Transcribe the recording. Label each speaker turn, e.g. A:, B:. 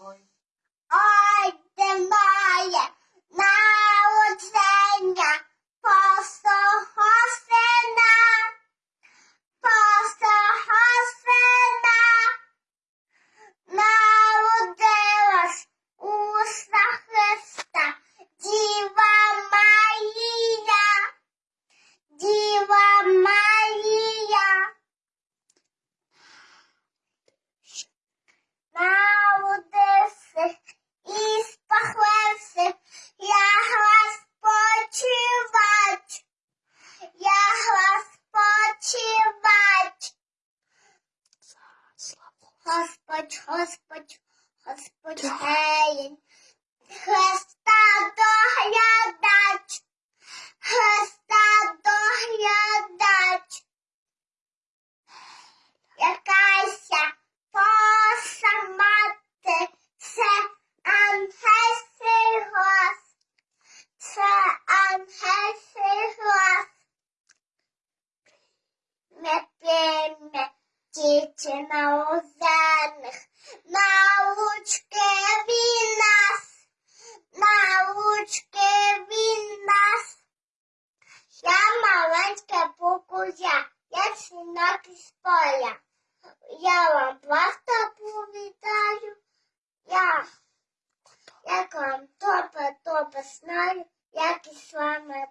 A: going Господь, Господь, Господь, геєн, Христа доглядач, діти на озерних, научки він нас, научки він нас. Я маленька букузя, я синок із поля. Я вам просто повідаю, я, як вам топе топе знаю, як із вами